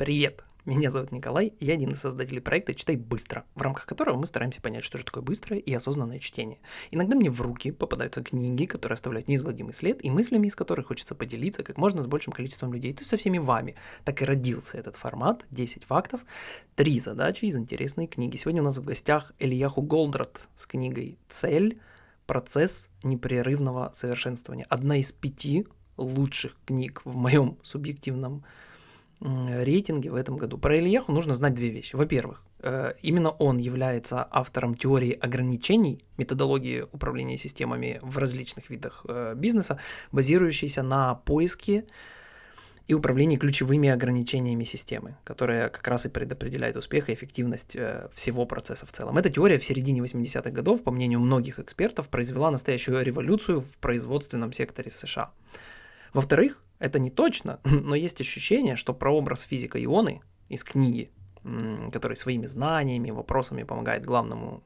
Привет! Меня зовут Николай, я один из создателей проекта «Читай быстро», в рамках которого мы стараемся понять, что же такое быстрое и осознанное чтение. Иногда мне в руки попадаются книги, которые оставляют неизгладимый след, и мыслями из которых хочется поделиться как можно с большим количеством людей, то есть со всеми вами. Так и родился этот формат, 10 фактов, 3 задачи из интересной книги. Сегодня у нас в гостях Ильяху Голдрат с книгой «Цель. Процесс непрерывного совершенствования». Одна из пяти лучших книг в моем субъективном рейтинге в этом году. Про Ильяху нужно знать две вещи. Во-первых, э, именно он является автором теории ограничений, методологии управления системами в различных видах э, бизнеса, базирующейся на поиске и управлении ключевыми ограничениями системы, которая как раз и предопределяет успех и эффективность э, всего процесса в целом. Эта теория в середине 80-х годов, по мнению многих экспертов, произвела настоящую революцию в производственном секторе США. Во-вторых, это не точно, но есть ощущение, что прообраз физика Ионы из книги, который своими знаниями, вопросами помогает главному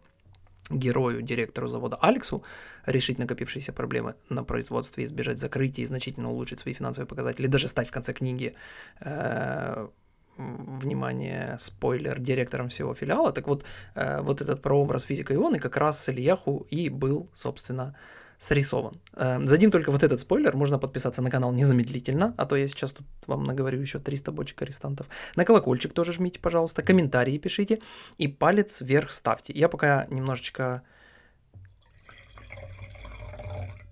герою, директору завода Алексу решить накопившиеся проблемы на производстве, избежать закрытия и значительно улучшить свои финансовые показатели, даже стать в конце книги э, внимание, спойлер, директором всего филиала. Так вот, э, вот этот прообраз физика Ионы как раз с Ильяху и был, собственно, срисован. Эм, за один только вот этот спойлер можно подписаться на канал незамедлительно, а то я сейчас тут вам наговорю еще 300 бочек арестантов. На колокольчик тоже жмите, пожалуйста, комментарии пишите и палец вверх ставьте. Я пока немножечко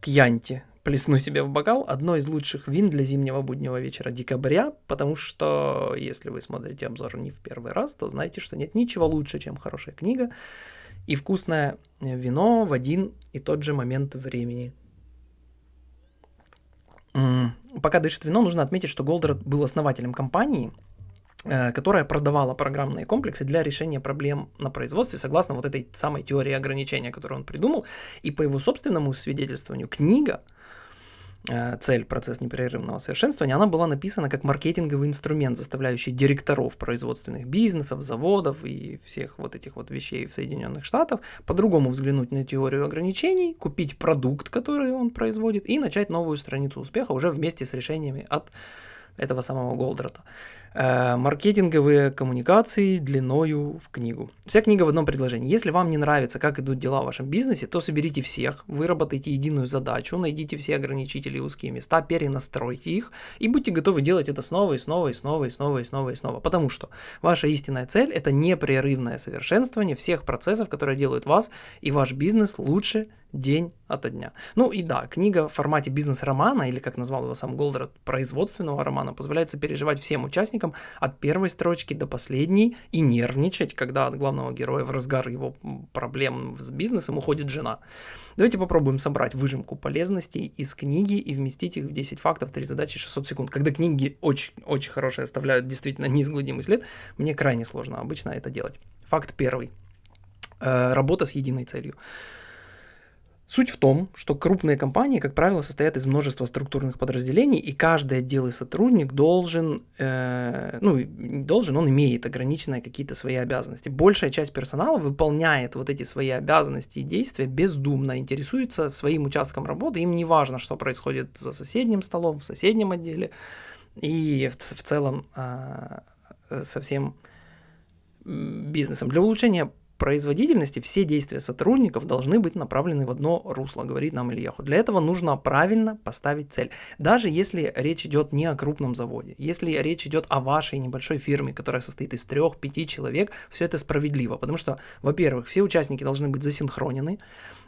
кьянти плесну себе в бокал одно из лучших вин для зимнего буднего вечера декабря, потому что если вы смотрите обзор не в первый раз, то знаете, что нет ничего лучше, чем хорошая книга, и вкусное вино в один и тот же момент времени. Пока дышит вино, нужно отметить, что Голдрат был основателем компании, э, которая продавала программные комплексы для решения проблем на производстве согласно вот этой самой теории ограничения, которую он придумал. И по его собственному свидетельствованию, книга Э, цель процесс непрерывного совершенствования, она была написана как маркетинговый инструмент, заставляющий директоров производственных бизнесов, заводов и всех вот этих вот вещей в Соединенных Штатах по-другому взглянуть на теорию ограничений, купить продукт, который он производит, и начать новую страницу успеха уже вместе с решениями от этого самого Голдрата. Э, маркетинговые коммуникации длиною в книгу. Вся книга в одном предложении. Если вам не нравится, как идут дела в вашем бизнесе, то соберите всех, выработайте единую задачу, найдите все ограничители и узкие места, перенастройте их и будьте готовы делать это снова и снова и снова и снова и снова и снова. Потому что ваша истинная цель – это непрерывное совершенствование всех процессов, которые делают вас и ваш бизнес лучше день ото дня. Ну и да, книга в формате бизнес-романа, или как назвал его сам Голдрат, производственного романа, позволяет сопереживать всем участникам от первой строчки до последней и нервничать, когда от главного героя в разгар его проблем с бизнесом уходит жена. Давайте попробуем собрать выжимку полезностей из книги и вместить их в 10 фактов, 3 задачи, 600 секунд. Когда книги очень, очень хорошие оставляют действительно неизгладимый след, мне крайне сложно обычно это делать. Факт первый. Э, работа с единой целью. Суть в том, что крупные компании, как правило, состоят из множества структурных подразделений, и каждый отдел и сотрудник должен, э, ну, должен, он имеет ограниченные какие-то свои обязанности. Большая часть персонала выполняет вот эти свои обязанности и действия бездумно, интересуется своим участком работы, им не важно, что происходит за соседним столом, в соседнем отделе, и в, в целом э, со всем бизнесом. Для улучшения производительности все действия сотрудников должны быть направлены в одно русло, говорит нам Ильяху. Для этого нужно правильно поставить цель. Даже если речь идет не о крупном заводе, если речь идет о вашей небольшой фирме, которая состоит из трех-пяти человек, все это справедливо. Потому что, во-первых, все участники должны быть засинхронены,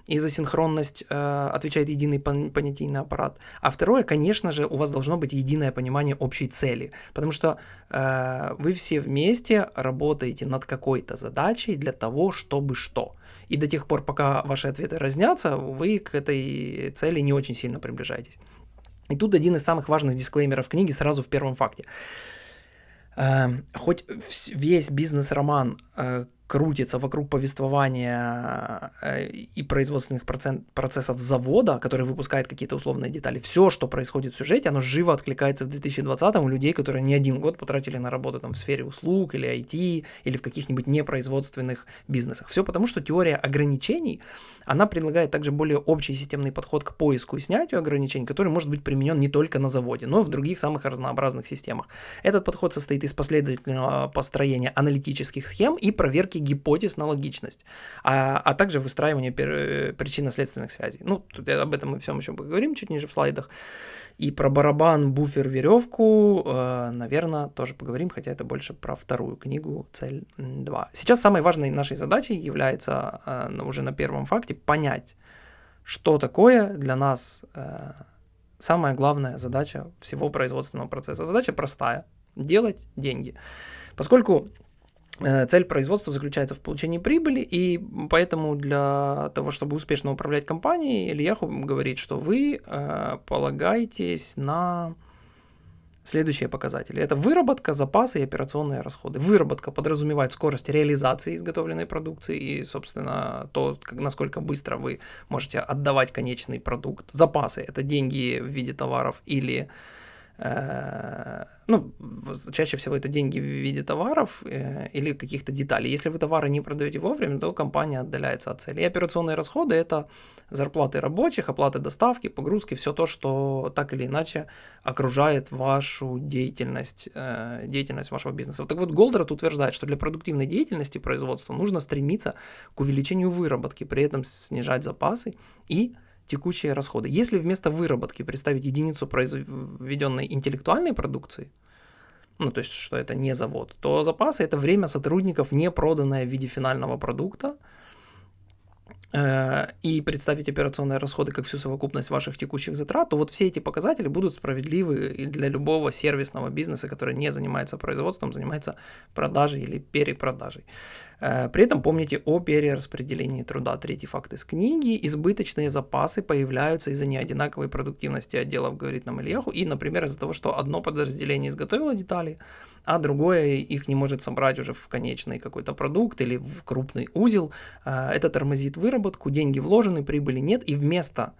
и за синхронность э, отвечает единый понятийный аппарат. А второе, конечно же, у вас должно быть единое понимание общей цели, потому что э, вы все вместе работаете над какой-то задачей для того, чтобы что. И до тех пор, пока ваши ответы разнятся, вы к этой цели не очень сильно приближаетесь. И тут один из самых важных дисклеймеров книги сразу в первом факте. Э, хоть весь бизнес-роман э, крутится вокруг повествования э, и производственных процессов завода, который выпускает какие-то условные детали. Все, что происходит в сюжете, оно живо откликается в 2020 у людей, которые не один год потратили на работу там, в сфере услуг или IT, или в каких-нибудь непроизводственных бизнесах. Все потому, что теория ограничений, она предлагает также более общий системный подход к поиску и снятию ограничений, который может быть применен не только на заводе, но и в других самых разнообразных системах. Этот подход состоит из последовательного построения аналитических схем и проверки гипотез на логичность, а, а также выстраивания причинно-следственных связей. Ну, тут об этом мы всем еще поговорим чуть ниже в слайдах. И про барабан, буфер, веревку, э, наверное, тоже поговорим, хотя это больше про вторую книгу «Цель 2». Сейчас самой важной нашей задачей является э, уже на первом факте понять, что такое для нас э, самая главная задача всего производственного процесса. Задача простая – делать деньги. Поскольку Э, цель производства заключается в получении прибыли, и поэтому для того, чтобы успешно управлять компанией, Ильяху говорит, что вы э, полагаетесь на следующие показатели. Это выработка, запасы и операционные расходы. Выработка подразумевает скорость реализации изготовленной продукции и, собственно, то, как, насколько быстро вы можете отдавать конечный продукт. Запасы – это деньги в виде товаров или Э, ну, чаще всего это деньги в виде товаров э, или каких-то деталей. Если вы товары не продаете вовремя, то компания отдаляется от цели. И операционные расходы – это зарплаты рабочих, оплаты доставки, погрузки, все то, что так или иначе окружает вашу деятельность, э, деятельность вашего бизнеса. Так вот, Голдрат утверждает, что для продуктивной деятельности производства нужно стремиться к увеличению выработки, при этом снижать запасы и текущие расходы. Если вместо выработки представить единицу произведенной интеллектуальной продукции, ну то есть что это не завод, то запасы это время сотрудников, не проданное в виде финального продукта, Э, и представить операционные расходы как всю совокупность ваших текущих затрат, то вот все эти показатели будут справедливы для любого сервисного бизнеса, который не занимается производством, занимается продажей или перепродажей. Э, при этом помните о перераспределении труда. Третий факт из книги. Избыточные запасы появляются из-за неодинаковой продуктивности отделов, говорит нам Ильяху, и, например, из-за того, что одно подразделение изготовило детали, а другое их не может собрать уже в конечный какой-то продукт или в крупный узел. Э, это тормозит выработку, деньги вложены, прибыли нет, и вместо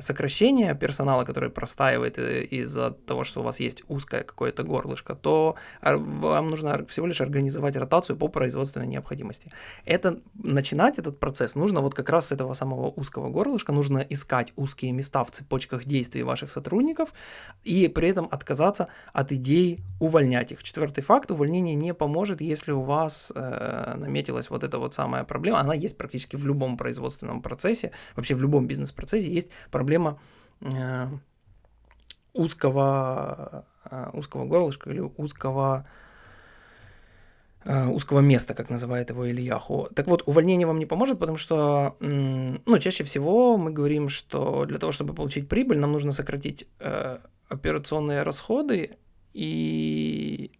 сокращение персонала, который простаивает э, из-за того, что у вас есть узкое какое-то горлышко, то вам нужно всего лишь организовать ротацию по производственной необходимости. Это, начинать этот процесс нужно вот как раз с этого самого узкого горлышка, нужно искать узкие места в цепочках действий ваших сотрудников и при этом отказаться от идей увольнять их. Четвертый факт, увольнение не поможет, если у вас э, наметилась вот эта вот самая проблема, она есть практически в любом производственном процессе, вообще в любом бизнес-процессе есть есть проблема э, узкого, э, узкого горлышка или узкого э, узкого места, как называет его Ильяху. Так вот, увольнение вам не поможет, потому что, ну, чаще всего мы говорим, что для того, чтобы получить прибыль, нам нужно сократить э, операционные расходы, и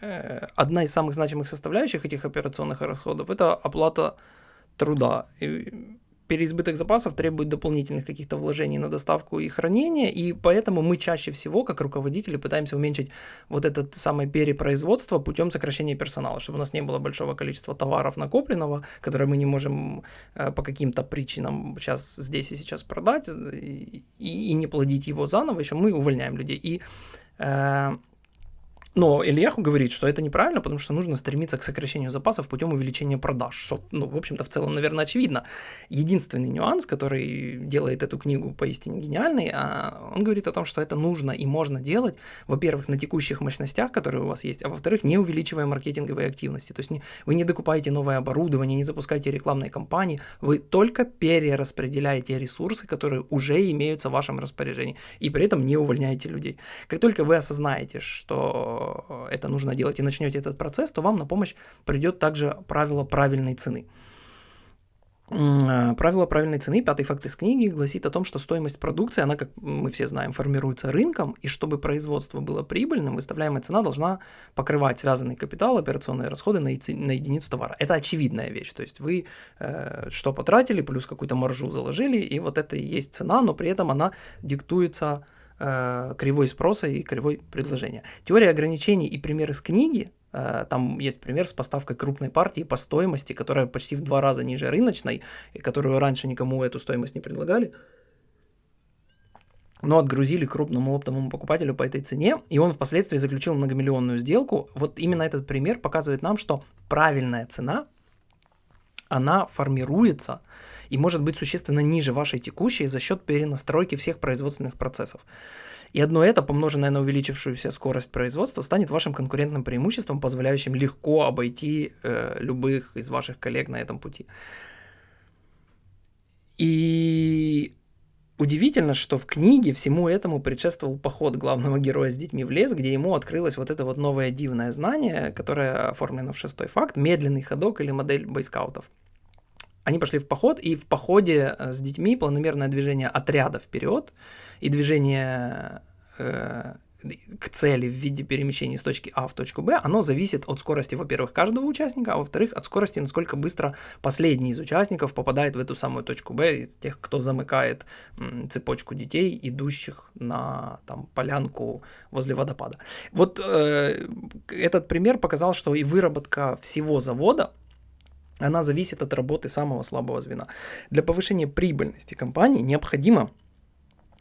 э, одна из самых значимых составляющих этих операционных расходов – это оплата труда. И переизбыток запасов требует дополнительных каких-то вложений на доставку и хранение, и поэтому мы чаще всего, как руководители, пытаемся уменьшить вот это самое перепроизводство путем сокращения персонала, чтобы у нас не было большого количества товаров накопленного, которые мы не можем э, по каким-то причинам сейчас здесь и сейчас продать и, и не плодить его заново, еще мы увольняем людей. И э, но Ильяху говорит, что это неправильно, потому что нужно стремиться к сокращению запасов путем увеличения продаж. Что, ну, в общем-то, в целом, наверное, очевидно. Единственный нюанс, который делает эту книгу поистине гениальной, а, он говорит о том, что это нужно и можно делать, во-первых, на текущих мощностях, которые у вас есть, а во-вторых, не увеличивая маркетинговые активности. То есть не, вы не докупаете новое оборудование, не запускаете рекламные кампании, вы только перераспределяете ресурсы, которые уже имеются в вашем распоряжении, и при этом не увольняете людей. Как только вы осознаете, что это нужно делать и начнете этот процесс, то вам на помощь придет также правило правильной цены. Э, правило правильной цены, пятый факт из книги, гласит о том, что стоимость продукции, она, как мы все знаем, формируется рынком, и чтобы производство было прибыльным, выставляемая цена должна покрывать связанный капитал, операционные расходы на, на единицу товара. Это очевидная вещь, то есть вы э, что потратили, плюс какую-то маржу заложили, и вот это и есть цена, но при этом она диктуется э, кривой спроса и кривой предложения. Теория ограничений и примеры с книги Э, там есть пример с поставкой крупной партии по стоимости, которая почти в два раза ниже рыночной, и которую раньше никому эту стоимость не предлагали. Но отгрузили крупному оптовому покупателю по этой цене, и он впоследствии заключил многомиллионную сделку. Вот именно этот пример показывает нам, что правильная цена, она формируется и может быть существенно ниже вашей текущей за счет перенастройки всех производственных процессов. И одно это, помноженное на увеличившуюся скорость производства, станет вашим конкурентным преимуществом, позволяющим легко обойти э, любых из ваших коллег на этом пути. И удивительно, что в книге всему этому предшествовал поход главного героя с детьми в лес, где ему открылось вот это вот новое дивное знание, которое оформлено в шестой факт, медленный ходок или модель бойскаутов. Они пошли в поход, и в походе э, с детьми планомерное движение отряда вперед и движение э, к цели в виде перемещения с точки А в точку Б, оно зависит от скорости, во-первых, каждого участника, а во-вторых, от скорости, насколько быстро последний из участников попадает в эту самую точку Б, из тех, кто замыкает цепочку детей, идущих на там, полянку возле водопада. Вот э, этот пример показал, что и выработка всего завода, она зависит от работы самого слабого звена. Для повышения прибыльности компании необходимо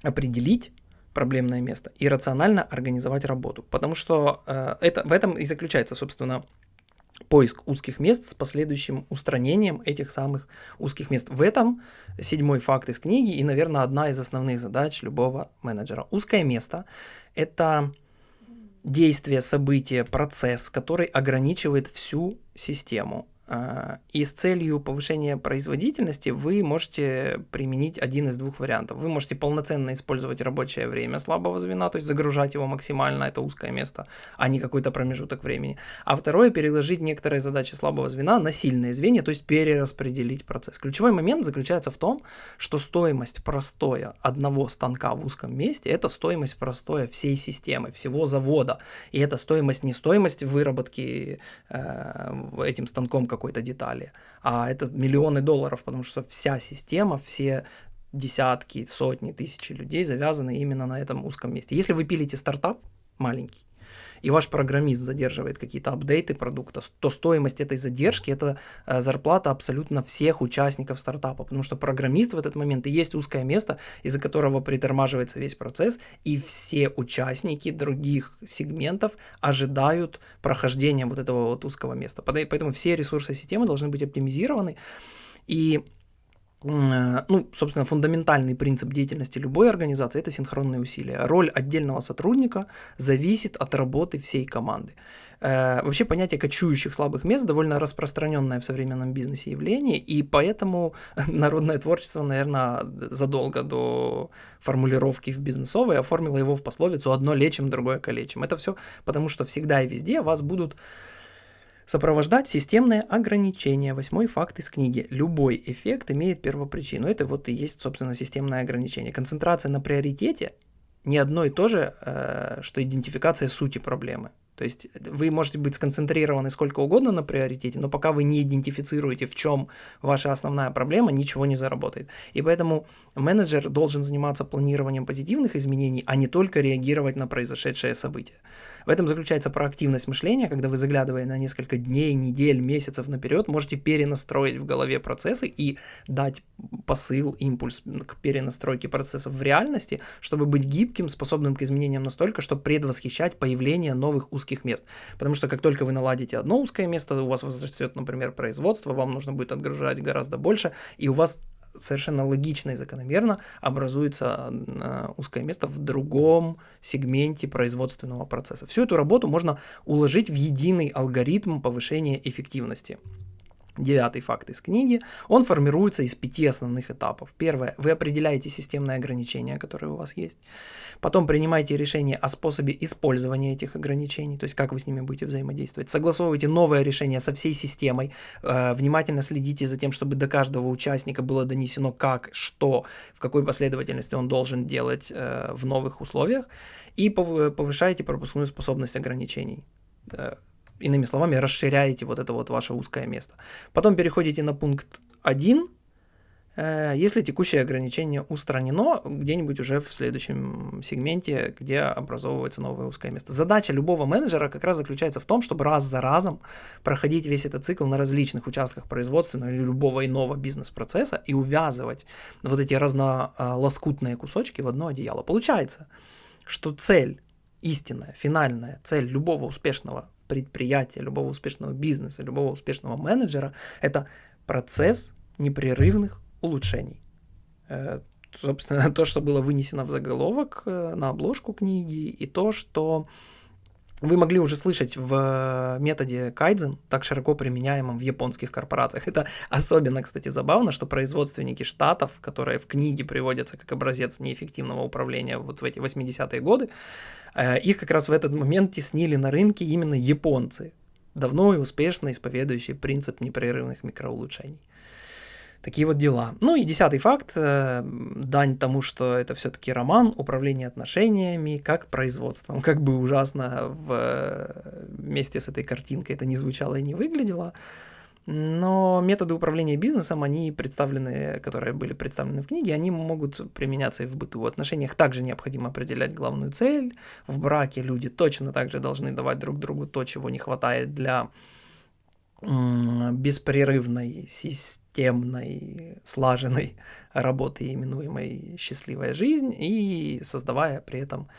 определить проблемное место и рационально организовать работу. Потому что э, это, в этом и заключается, собственно, поиск узких мест с последующим устранением этих самых узких мест. В этом седьмой факт из книги и, наверное, одна из основных задач любого менеджера. Узкое место – это действие, событие, процесс, который ограничивает всю систему. А, и с целью повышения производительности вы можете применить один из двух вариантов. Вы можете полноценно использовать рабочее время слабого звена, то есть загружать его максимально, это узкое место, а не какой-то промежуток времени. А второе, переложить некоторые задачи слабого звена на сильные звенья, то есть перераспределить процесс. Ключевой момент заключается в том, что стоимость простоя одного станка в узком месте – это стоимость простоя всей системы, всего завода. И это стоимость не стоимость выработки э, этим станком какой-то детали, а это миллионы долларов, потому что вся система, все десятки, сотни, тысячи людей завязаны именно на этом узком месте. Если вы пилите стартап маленький, и ваш программист задерживает какие-то апдейты продукта, то стоимость этой задержки это э, зарплата абсолютно всех участников стартапа, потому что программист в этот момент и есть узкое место, из-за которого притормаживается весь процесс, и все участники других сегментов ожидают прохождения вот этого вот узкого места. Поэтому все ресурсы системы должны быть оптимизированы, и ну, собственно, фундаментальный принцип деятельности любой организации – это синхронные усилия. Роль отдельного сотрудника зависит от работы всей команды. Э, вообще понятие кочующих слабых мест довольно распространенное в современном бизнесе явление, и поэтому народное творчество, наверное, задолго до формулировки в бизнесовой оформило его в пословицу «одно лечим, другое калечим». Это все потому, что всегда и везде вас будут Сопровождать системное ограничение. Восьмой факт из книги. Любой эффект имеет первопричину. Это вот и есть, собственно, системное ограничение. Концентрация на приоритете не одно и то же, э, что идентификация сути проблемы. То есть вы можете быть сконцентрированы сколько угодно на приоритете, но пока вы не идентифицируете, в чем ваша основная проблема, ничего не заработает. И поэтому менеджер должен заниматься планированием позитивных изменений, а не только реагировать на произошедшее событие. В этом заключается проактивность мышления, когда вы, заглядывая на несколько дней, недель, месяцев наперед, можете перенастроить в голове процессы и дать посыл, импульс к перенастройке процессов в реальности, чтобы быть гибким, способным к изменениям настолько, чтобы предвосхищать появление новых узких мест. Потому что как только вы наладите одно узкое место, у вас возрастет, например, производство, вам нужно будет отгружать гораздо больше, и у вас совершенно логично и закономерно образуется э, узкое место в другом сегменте производственного процесса. Всю эту работу можно уложить в единый алгоритм повышения эффективности девятый факт из книги, он формируется из пяти основных этапов. Первое, вы определяете системные ограничения, которые у вас есть. Потом принимаете решение о способе использования этих ограничений, то есть как вы с ними будете взаимодействовать. Согласовываете новое решение со всей системой, э, внимательно следите за тем, чтобы до каждого участника было донесено как, что, в какой последовательности он должен делать э, в новых условиях, и повышаете пропускную способность ограничений э, иными словами, расширяете вот это вот ваше узкое место. Потом переходите на пункт 1, Э, если текущее ограничение устранено где-нибудь уже в следующем сегменте, где образовывается новое узкое место. Задача любого менеджера как раз заключается в том, чтобы раз за разом проходить весь этот цикл на различных участках производственного или любого иного бизнес-процесса и увязывать вот эти разнолоскутные кусочки в одно одеяло. Получается, что цель истинная, финальная цель любого успешного предприятия, любого успешного бизнеса, любого успешного менеджера – это процесс непрерывных улучшений. Э, собственно, то, что было вынесено в заголовок э, на обложку книги, и то, что вы могли уже слышать в методе кайдзен, так широко применяемом в японских корпорациях. Это особенно, кстати, забавно, что производственники штатов, которые в книге приводятся как образец неэффективного управления вот в эти 80-е годы, э, их как раз в этот момент теснили на рынке именно японцы, давно и успешно исповедующие принцип непрерывных микроулучшений. Такие вот дела. Ну и десятый факт, э, дань тому, что это все-таки роман управления отношениями как производством. Как бы ужасно в, вместе с этой картинкой это не звучало и не выглядело, но методы управления бизнесом, они представлены, которые были представлены в книге, они могут применяться и в быту. В отношениях также необходимо определять главную цель. В браке люди точно также должны давать друг другу то, чего не хватает для беспрерывной, системной, слаженной работы, именуемой «Счастливая жизнь», и создавая при этом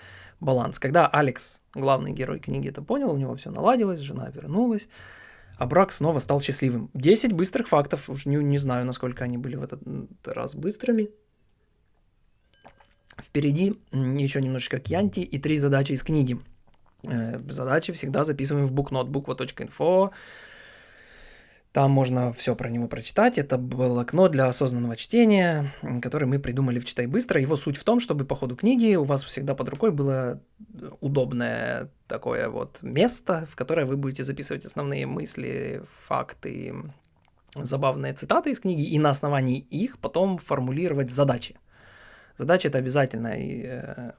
баланс. Когда Алекс, главный герой книги, это понял, у него все наладилось, жена вернулась, а брак снова стал счастливым. 10 быстрых фактов, уж не, не знаю, насколько они были в этот раз быстрыми. Впереди еще немножечко кьянти и три задачи из книги. Э, задачи всегда записываем в букнот буква.инфо. Там можно все про него прочитать. Это было окно для осознанного чтения, которое мы придумали в «Читай быстро». Его суть в том, чтобы по ходу книги у вас всегда под рукой было удобное такое вот место, в которое вы будете записывать основные мысли, факты, забавные цитаты из книги, и на основании их потом формулировать задачи. Задача — это обязательный э,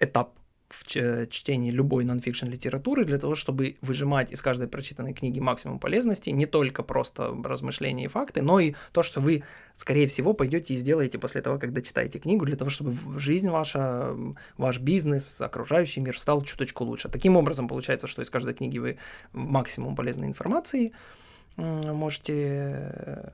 этап в чтении любой нонфикшн литературы для того, чтобы выжимать из каждой прочитанной книги максимум полезности, не только просто размышления и факты, но и то, что вы, скорее всего, пойдете и сделаете после того, когда читаете книгу, для того, чтобы жизнь ваша, ваш бизнес, окружающий мир стал чуточку лучше. Таким образом, получается, что из каждой книги вы максимум полезной информации можете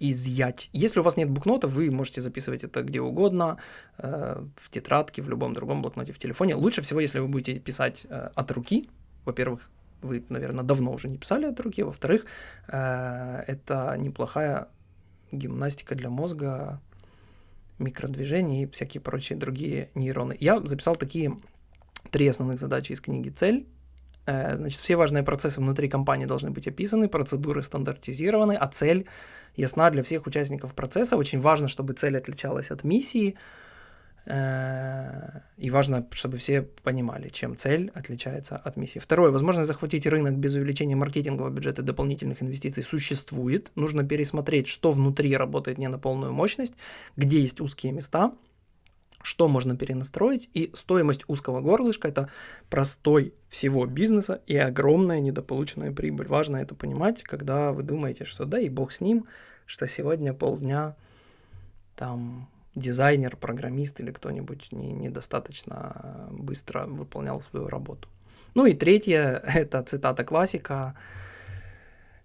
изъять. Если у вас нет букнота, вы можете записывать это где угодно, э, в тетрадке, в любом другом блокноте, в телефоне. Лучше всего, если вы будете писать э, от руки. Во-первых, вы, наверное, давно уже не писали от руки. Во-вторых, э, это неплохая гимнастика для мозга, микродвижения и всякие прочие другие нейроны. Я записал такие три основных задачи из книги «Цель», значит, все важные процессы внутри компании должны быть описаны, процедуры стандартизированы, а цель ясна для всех участников процесса. Очень важно, чтобы цель отличалась от миссии, э, и важно, чтобы все понимали, чем цель отличается от миссии. Второе. Возможность захватить рынок без увеличения маркетингового бюджета и дополнительных инвестиций существует. Нужно пересмотреть, что внутри работает не на полную мощность, где есть узкие места – что можно перенастроить, и стоимость узкого горлышка – это простой всего бизнеса и огромная недополученная прибыль. Важно это понимать, когда вы думаете, что да и бог с ним, что сегодня полдня там дизайнер, программист или кто-нибудь не, недостаточно быстро выполнял свою работу. Ну и третье – это цитата классика –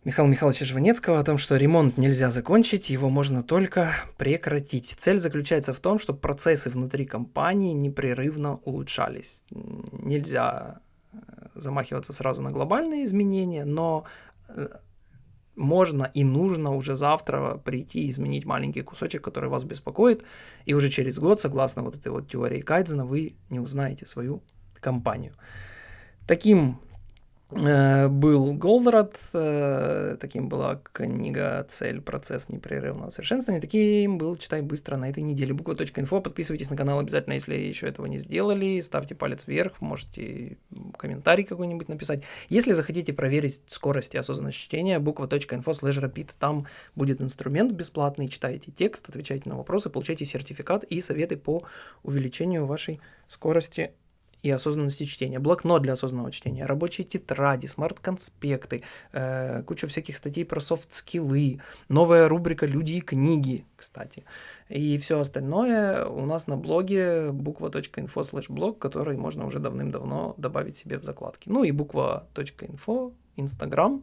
Михаила Михайловича Жванецкого о том, что ремонт нельзя закончить, его можно только прекратить. Цель заключается в том, чтобы процессы внутри компании непрерывно улучшались. Нельзя э, замахиваться сразу на глобальные изменения, но э, можно и нужно уже завтра прийти и изменить маленький кусочек, который вас беспокоит, и уже через год, согласно вот этой вот теории Кайдзена, вы не узнаете свою компанию. Таким был Голдрат, э, таким была книга «Цель. Процесс непрерывного совершенствования». Таким был «Читай быстро» на этой неделе. Буква.инфо. Подписывайтесь на канал обязательно, если еще этого не сделали. Ставьте палец вверх, можете комментарий какой-нибудь написать. Если захотите проверить скорость и осознанность чтения, буква.info slash rapid. Там будет инструмент бесплатный. Читайте текст, отвечайте на вопросы, получайте сертификат и советы по увеличению вашей скорости и осознанности чтения, блокнот для осознанного чтения, рабочие тетради, смарт-конспекты, э, куча всяких статей про софт-скиллы, новая рубрика «Люди и книги», кстати, и все остальное у нас на блоге буква.info slash blog, который можно уже давным-давно добавить себе в закладки. Ну и буква.info, Инстаграм,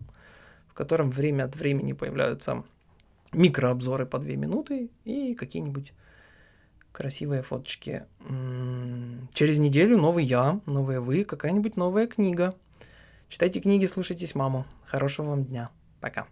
в котором время от времени появляются микрообзоры по две минуты и какие-нибудь красивые фоточки. Через неделю новый я, новые вы, какая-нибудь новая книга. Читайте книги, слушайтесь маму. Хорошего вам дня. Пока.